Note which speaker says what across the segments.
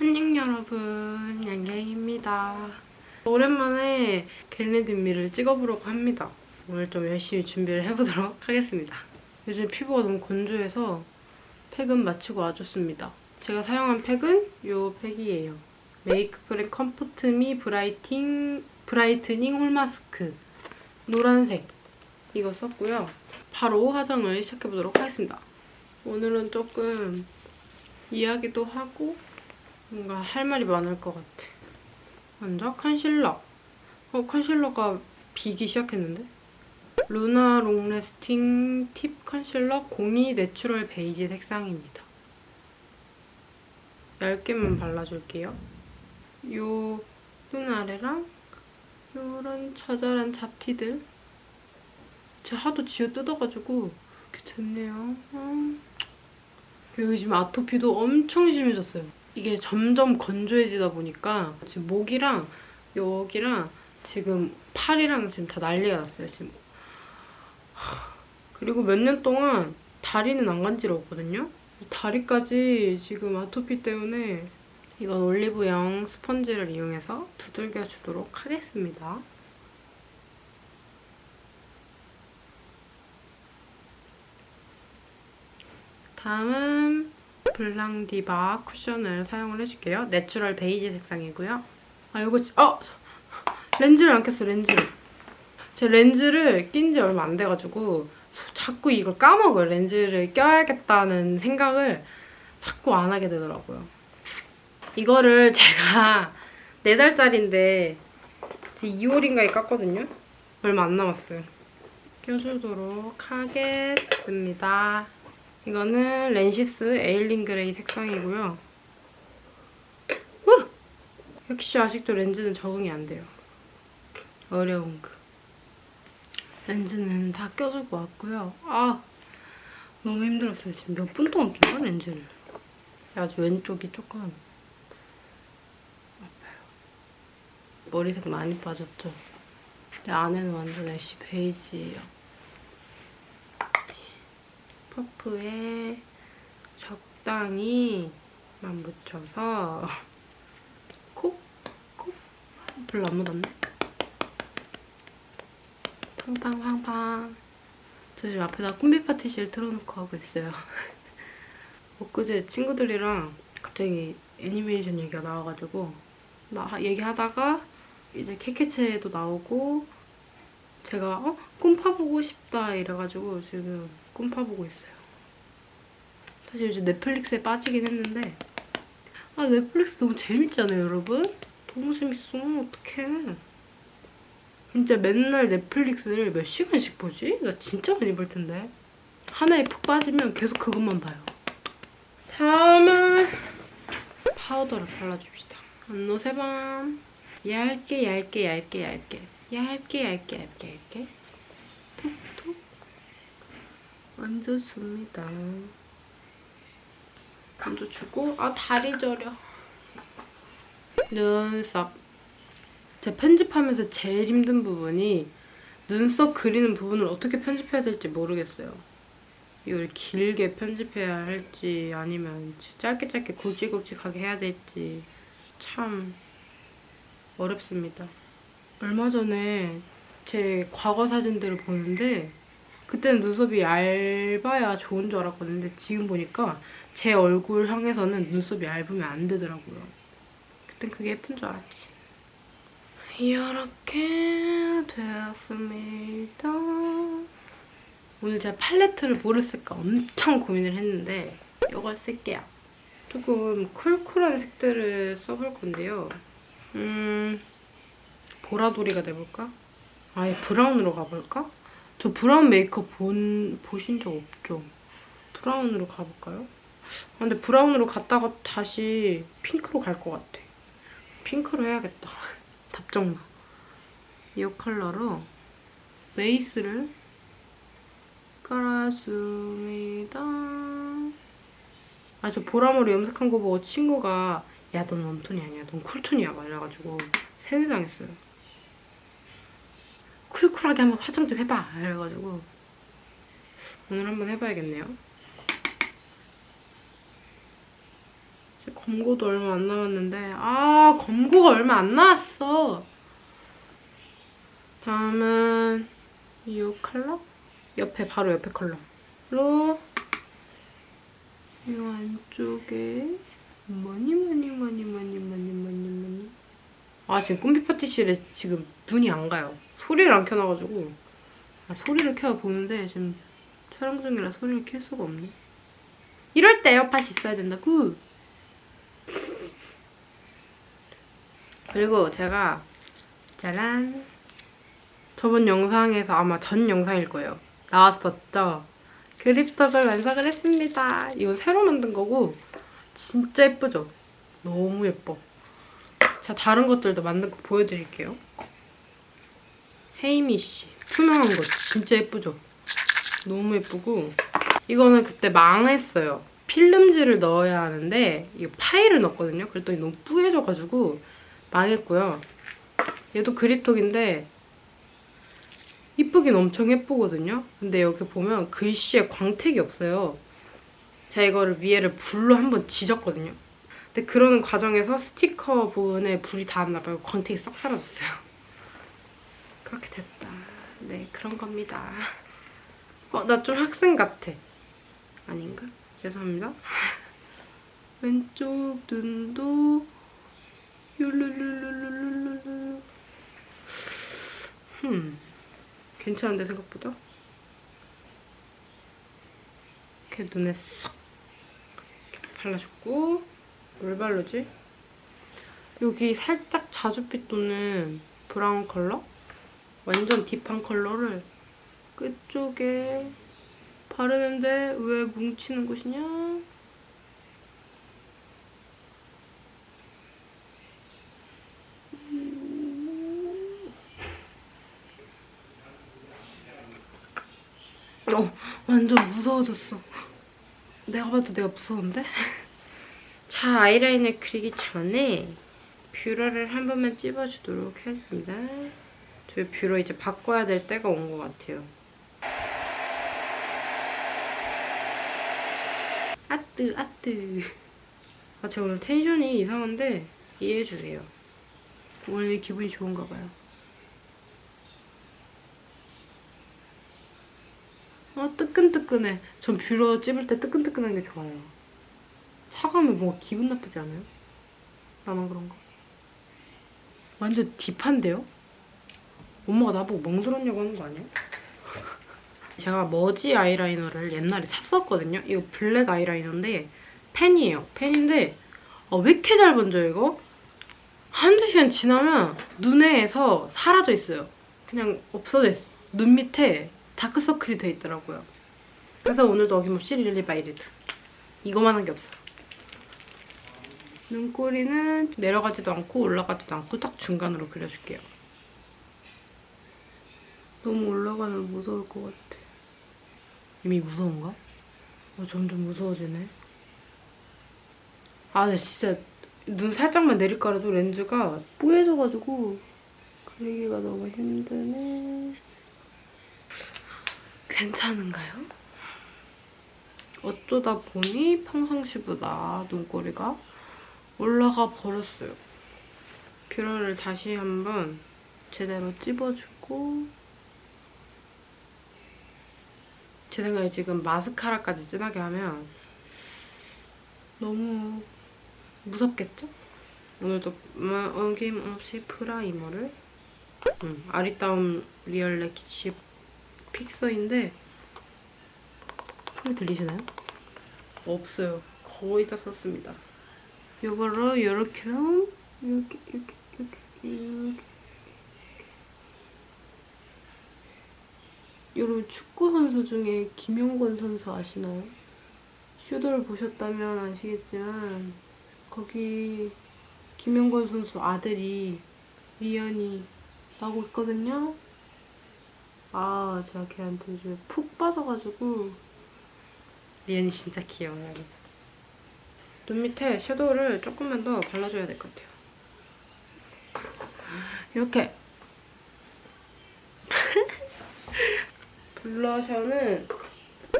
Speaker 1: 안녕 여러분 양양입니다. 오랜만에 겟레디미를 찍어보려고 합니다. 오늘 좀 열심히 준비를 해보도록 하겠습니다. 요즘 피부가 너무 건조해서 팩은 마치고 와줬습니다. 제가 사용한 팩은 이 팩이에요. Make P:rem Comfort Me brighting, brightening 홀마스크. 노란색. 이거 썼고요. 바로 화장을 시작해보도록 하겠습니다. 오늘은 조금 이야기도 하고 뭔가 할 말이 많을 것 같아. 먼저 컨실러. 어, 컨실러가 비기 시작했는데? 루나 long lasting tip 컨실러 02 내추럴 베이지 색상입니다. 얇게만 발라줄게요. 요 눈 아래랑 요런 자잘한 잡티들 제가 하도 지어 뜯어가지고 이렇게 됐네요. 음. 여기 아토피도 엄청 심해졌어요. 이게 점점 건조해지다 보니까 지금 목이랑 여기랑 지금 팔이랑 지금 다 난리가 났어요. 지금. 그리고 몇 년 동안 다리는 안 간지러웠거든요. 다리까지 지금 아토피 때문에 이건 올리브영 스펀지를 이용해서 두들겨 주도록 하겠습니다. 다음은 블랑디바 쿠션을 사용을 해줄게요. 내추럴 베이지 색상이고요. 아 지- 어! 렌즈를 안 꼈어 렌즈를. 제 렌즈를 낀 지 얼마 안 돼가지고 자꾸 이걸 까먹어요. 렌즈를 껴야겠다는 생각을 자꾸 안 하게 되더라고요. 이거를 제가 4달짜리인데 2월인가에 깠거든요. 얼마 안 남았어요. 껴주도록 하겠습니다. 이거는 렌시스 에일린 그레이 색상이고요. 우! 역시 아직도 렌즈는 적응이 안 돼요. 어려운 그. 렌즈는 다 껴주고 왔고요. 아 너무 힘들었어요. 지금 몇 분 동안 낀 거야 렌즈를. 아주 왼쪽이 조금 아파요. 머리색 많이 빠졌죠? 근데 안에는 완전 애쉬 베이지예요. 퍼프에 적당히만 묻혀서 콕! 콕! 별로 안 묻었네? 팡팡팡팡 저 지금 앞에다 꿈비 파티시를 틀어놓고 하고 있어요. 엊그제 친구들이랑 갑자기 애니메이션 얘기가 나와가지고 나 얘기하다가 이제 캐캐체도 나오고 제가 어? 꿈 파 보고 싶다 이래가지고 지금 꿈파 보고 있어요. 사실 요즘 넷플릭스에 빠지긴 했는데 아 넷플릭스 너무 재밌잖아요 여러분? 너무 재밌어. 어떡해. 진짜 맨날 넷플릭스를 몇 시간씩 보지? 나 진짜 많이 볼 텐데. 하나에 푹 빠지면 계속 그것만 봐요. 다음은 파우더를 발라줍시다. 안노 세밤. 얇게 얇게 얇게 얇게. 얇게 얇게 얇게 얇게. 톡톡 얹어줍니다 얹어주고 아 다리 저려 눈썹 제가 편집하면서 제일 힘든 부분이 눈썹 그리는 부분을 어떻게 편집해야 될지 모르겠어요. 이걸 길게 편집해야 할지 아니면 짧게 짧게 굵직굵직하게 해야 될지 참 어렵습니다. 얼마 전에 제 과거 사진들을 보는데 그때는 눈썹이 얇아야 좋은 줄 알았거든요. 지금 보니까 제 얼굴 향해서는 눈썹이 얇으면 안 되더라고요. 그땐 그게 예쁜 줄 알았지. 이렇게 되었습니다. 오늘 제가 팔레트를 뭐를 쓸까 엄청 고민을 했는데 이걸 쓸게요. 조금 cool cool한 색들을 써볼 건데요. 음, 보라돌이가 돼볼까? 아예 브라운으로 가볼까? 저 브라운 메이크업 본, 보신 적 없죠? 브라운으로 가볼까요? 아, 근데 브라운으로 갔다가 다시 핑크로 갈 것 같아. 핑크로 해야겠다. 답정나. 이 컬러로 베이스를 깔아줍니다. 아, 저 보라머리 염색한 거 보고 친구가 야, 넌 웜톤이 아니야. 넌 쿨톤이야. 막 이래가지고 세뇌당했어요. 쿨쿨하게 한번 화장 좀 해봐. 이래가지고 오늘 한번 해봐야겠네요. 검고도 얼마 안 남았는데 아 검고가 얼마 안 남았어. 다음은 이 컬러? 옆에 바로 옆에 컬러로 이 안쪽에 뭐니 뭐니 뭐니 뭐니 뭐니 뭐니 뭐니 아 지금 꿈비 파티실에 지금 눈이 안 가요. 소리를 안 켜놔가지고 아, 소리를 켜 보는데 지금 촬영 중이라 소리를 켤 수가 없네. 이럴 때 에어팟이 있어야 된다고. 그리고 제가 짜란 저번 영상에서 아마 전 영상일 거예요. 나왔었죠? 그립톡을 완성을 했습니다. 이거 새로 만든 거고 진짜 예쁘죠? 너무 예뻐. 자 다른 것들도 만든 거 보여드릴게요. 헤이미씨 투명한 거 진짜 예쁘죠? 너무 예쁘고 이거는 그때 망했어요. 필름지를 넣어야 하는데 이거 파일을 넣었거든요. 그랬더니 너무 뿌얘져가지고 망했고요. 얘도 그립톡인데 이쁘긴 엄청 예쁘거든요. 근데 여기 보면 글씨에 광택이 없어요. 제가 이거를 위에를 불로 한번 지졌거든요. 근데 그러는 과정에서 스티커 부분에 불이 닿았나 봐요. 광택이 싹 사라졌어요. 그렇게 됐다. 네, 그런 겁니다. 어, 나 좀 학생 같아. 아닌가? 죄송합니다. 왼쪽 눈도 율룰룰룰룰룰룰 흠 괜찮은데 생각보다? 이렇게 눈에 쏙 발라줬고 뭘 바르지? 여기 살짝 자주빛 도는 브라운 컬러? 완전 딥한 컬러를 끝쪽에 바르는데 왜 뭉치는 곳이냐? 어, 완전 무서워졌어. 내가 봐도 내가 무서운데? 자, 아이라인을 그리기 전에 뷰러를 한 번만 찝어주도록 하겠습니다. 저희 뷰러 이제 바꿔야 될 때가 온 것 같아요. 아뜨 아뜨 아 제가 오늘 텐션이 이상한데 이해해주세요. 오늘 기분이 좋은가 봐요. 아 뜨끈뜨끈해. 전 뷰러 찝을 때 뜨끈뜨끈한 게 좋아요. 차가우면 뭔가 기분 나쁘지 않아요? 나만 그런가? 완전 deep한데요? 엄마가 나보고 멍들었냐고 하는 거 아니야? 제가 머지 아이라이너를 옛날에 샀었거든요. 이거 블랙 아이라이너인데 펜이에요. 펜인데 아, 왜 이렇게 잘 번져요, 이거? 한두 시간 지나면 눈에서 사라져 있어요. 그냥 없어져 있어. 눈 밑에 다크서클이 돼 있더라고요. 그래서 오늘도 어김없이 릴리 바이 레드. 이거만 한 게 없어. 눈꼬리는 내려가지도 않고 올라가지도 않고 딱 중간으로 그려줄게요. 너무 올라가면 무서울 것 같아. 이미 무서운가? 어, 점점 무서워지네. 아, 근데 진짜 눈 살짝만 내리깔아도 렌즈가 뿌얘져가지고 그리기가 너무 힘드네. 괜찮은가요? 어쩌다 보니 평상시보다 눈꼬리가 올라가 버렸어요. 뷰러를 다시 한번 제대로 찝어주고 제 생각에 지금 마스카라까지 진하게 하면 너무 무섭겠죠? 오늘도 어김없이 프라이머를 음, 아리따움 real lash fixer인데 소리 들리시나요? 없어요. 거의 다 썼습니다. 이렇게 이렇게 이렇게 이렇게 여러분 축구 선수 중에 김용건 선수 아시나요? 슈도를 보셨다면 아시겠지만 거기 김용건 선수 아들이 리안이 나오고 있거든요. 아 제가 걔한테 요즘 푹 빠져가지고 리안이 진짜 귀여워요. 눈 밑에 섀도우를 조금만 더 발라줘야 될 것 같아요. 이렇게 블러셔는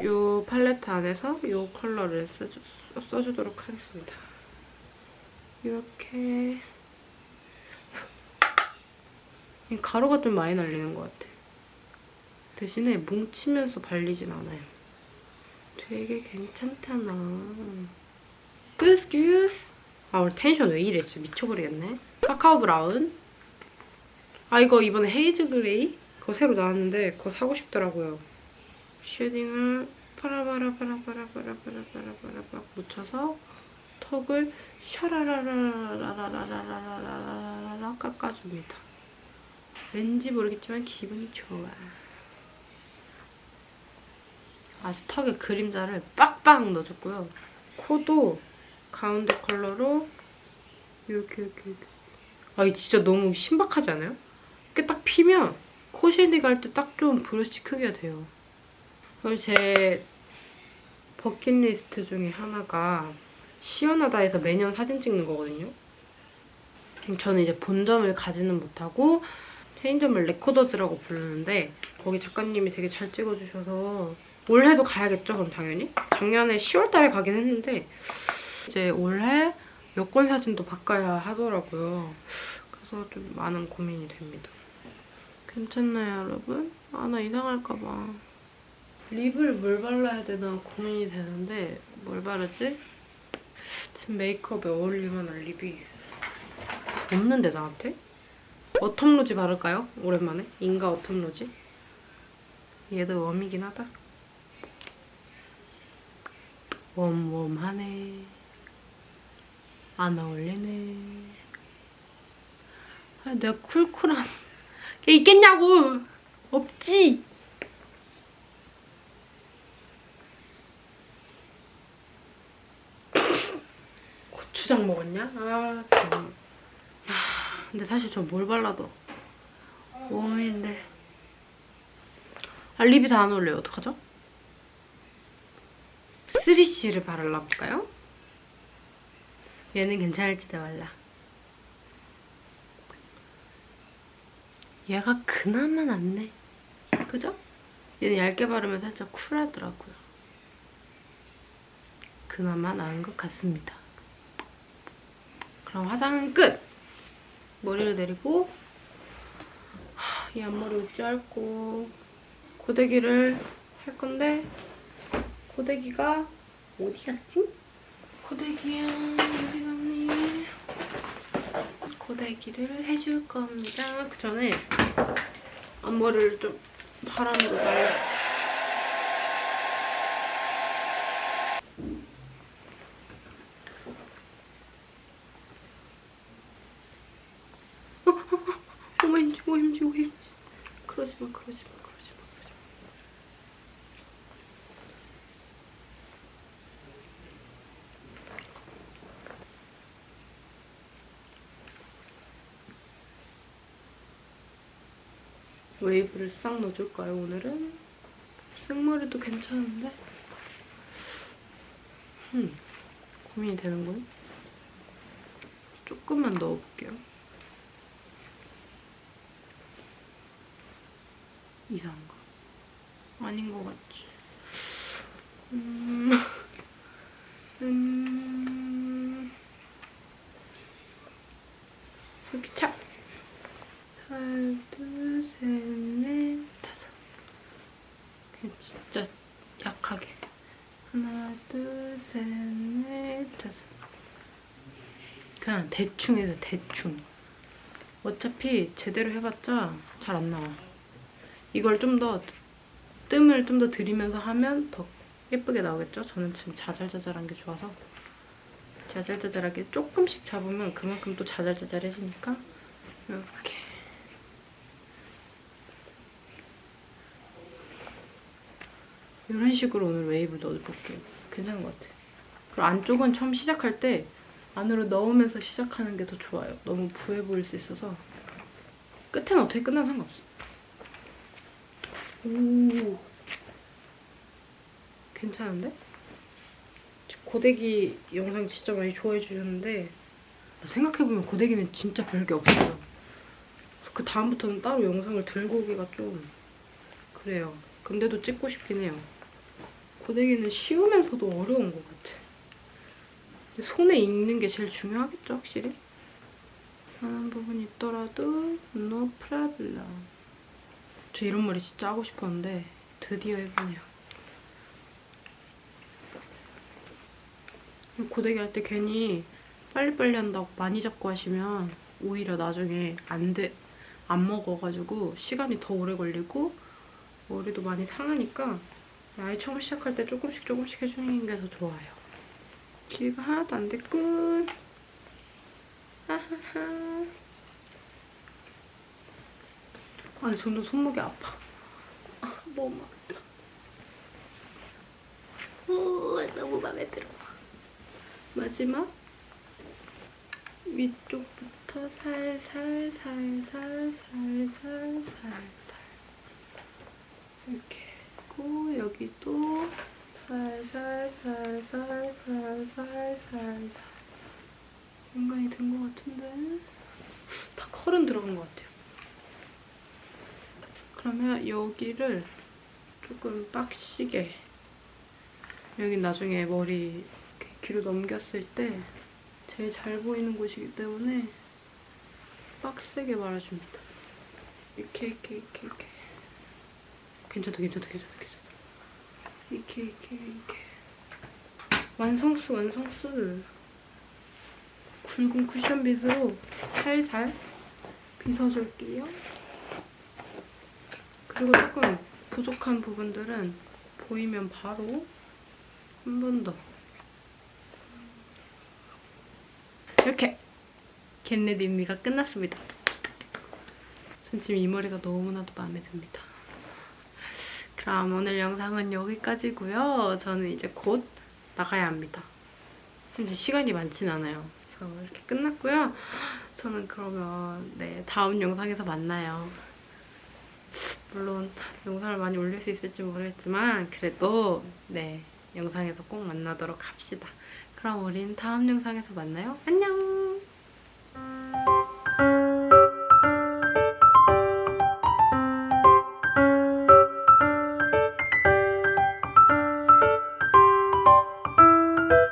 Speaker 1: 이 팔레트 안에서 이 컬러를 써주, 써주도록 하겠습니다. 이렇게 이 가루가 좀 많이 날리는 것 같아. 대신에 뭉치면서 발리진 않아요. 되게 괜찮잖아. good good. 아 오늘 텐션 왜 이래 진짜 미쳐버리겠네. 카카오 브라운. 아 이거 이번에 haze gray 그거 새로 나왔는데 그거 사고 싶더라고요. shading을 파라바라바라바라바라바라바라바라 묻혀서 턱을 샤라라라라라라라라라라라 깎아줍니다. 왠지 모르겠지만 기분이 좋아. 아주 턱에 그림자를 빡빡 넣어줬고요. 코도 가운데 컬러로 이렇게 이렇게 이렇게. 아, 이 진짜 너무 신박하지 않아요? 이렇게 딱 피면 코 shading 할 때 딱 좋은 브러쉬 크기가 돼요. 그리고 제 버킷리스트 중에 하나가 시현하다에서 매년 사진 찍는 거거든요. 저는 이제 본점을 가지는 못하고 체인점을 레코더즈라고 부르는데 거기 작가님이 되게 잘 찍어주셔서 올해도 가야겠죠, 그럼 당연히? 작년에 10월 달에 가긴 했는데 이제 올해 여권 사진도 바꿔야 하더라고요. 그래서 좀 많은 고민이 됩니다. 괜찮나요, 여러분? 아, 나 이상할까 봐. 립을 뭘 발라야 되나 고민이 되는데 뭘 바르지? 지금 메이크업에 어울릴 만한 립이 없는데 나한테? 어텀 로지 바를까요? 오랜만에? 인가 어텀 로지? 얘도 웜이긴 하다. 웜웜하네. 안 어울리네. 아, 내가 쿨쿨한 게 있겠냐고! 없지! 고추장 먹었냐? 아, 참. 아, 근데 사실 저뭘 발라도 웜인데. 아, 립이 다 안 어울려요. 어떡하죠? 3C를 바르려 볼까요? 얘는 괜찮을지도 몰라. 얘가 그나마 낫네. 그죠? 얘는 얇게 바르면 살짝 쿨하더라고요. 그나마 나은 것 같습니다. 그럼 화장은 끝! 머리를 내리고 이 앞머리 짧고 고데기를 할 건데 고데기가 어디 갔지? 고데기야 어디 갔니? 고데기를 해줄 겁니다. 그 전에 앞머리를 좀 바람으로 말려 왜 이러지 왜 이러지 왜 이러지 그러지 마 그러지 마 그러지 마 그러지 마 웨이브를 싹 넣어줄까요 오늘은? 생머리도 괜찮은데? 음, 고민이 되는군 조금만 넣어볼게요 이상한가? 아닌 것 같지? 음... 음... 이렇게 차! 하나, 둘, 셋, 넷, 다섯. 그냥 진짜 약하게. 하나, 둘, 셋, 넷, 다섯. 그냥 대충 해서 대충. 어차피 제대로 해봤자 잘 안 나와. 이걸 좀 더 뜸을 좀 더 들이면서 하면 더 예쁘게 나오겠죠? 저는 지금 자잘자잘한 게 좋아서 자잘자잘하게 조금씩 잡으면 그만큼 또 자잘자잘해지니까 이렇게 이런 식으로 오늘 웨이브 넣어볼게요. 괜찮은 것 같아요. 그리고 안쪽은 처음 시작할 때 안으로 넣으면서 시작하는 게 더 좋아요. 너무 부해 보일 수 있어서 끝에는 어떻게 끝나도 상관없어. 오 괜찮은데? 고데기 영상 진짜 많이 좋아해 주셨는데 생각해보면 고데기는 진짜 별게 없어요. 그래서 그 다음부터는 따로 영상을 들고 오기가 좀 그래요. 근데도 찍고 싶긴 해요. 고데기는 쉬우면서도 어려운 것 같아. 손에 익는 게 제일 중요하겠죠, 확실히? 하는 부분이 있더라도 no problem. 저 이런 머리 진짜 하고 싶었는데 드디어 해보네요. 고데기 할 때 괜히 빨리빨리 한다고 많이 잡고 하시면 오히려 나중에 안 돼, 안 먹어가지고 시간이 더 오래 걸리고 머리도 많이 상하니까 아예 처음 시작할 때 조금씩 조금씩 해주는 게 더 좋아요. 길이가 하나도 안 됐고 하하하. 아니 점점 손목이 아파. 아, 너무 아파. 오, 너무 마음에 들어. 마지막. 위쪽부터 살살 살살 살살 살살 이렇게 했고 여기도 살살 살살 살살 살살 인간이 된 것 같은데 다 컬은 들어간 것 같아요. 그러면 여기를 조금 빡시게 여기 나중에 머리 뒤로 넘겼을 때 제일 잘 보이는 곳이기 때문에 빡세게 말아줍니다. 이렇게 이렇게 이렇게 이렇게 괜찮다 괜찮다 괜찮다 괜찮다 이렇게 이렇게 이렇게 완성수 완성수 굵은 쿠션 빗으로 살살 빗어줄게요. 그리고 조금 부족한 부분들은 보이면 바로 한 번 더. 이렇게 Get Ready With Me가 끝났습니다. 전 지금 이 머리가 너무나도 마음에 듭니다. 그럼 오늘 영상은 여기까지고요. 저는 이제 곧 나가야 합니다. 현재 시간이 많진 않아요. 그래서 이렇게 끝났고요. 저는 그러면 네 다음 영상에서 만나요. 물론 영상을 많이 올릴 수 있을지 모르겠지만 그래도 네 영상에서 꼭 만나도록 합시다. 그럼 우린 다음 영상에서 만나요. 안녕!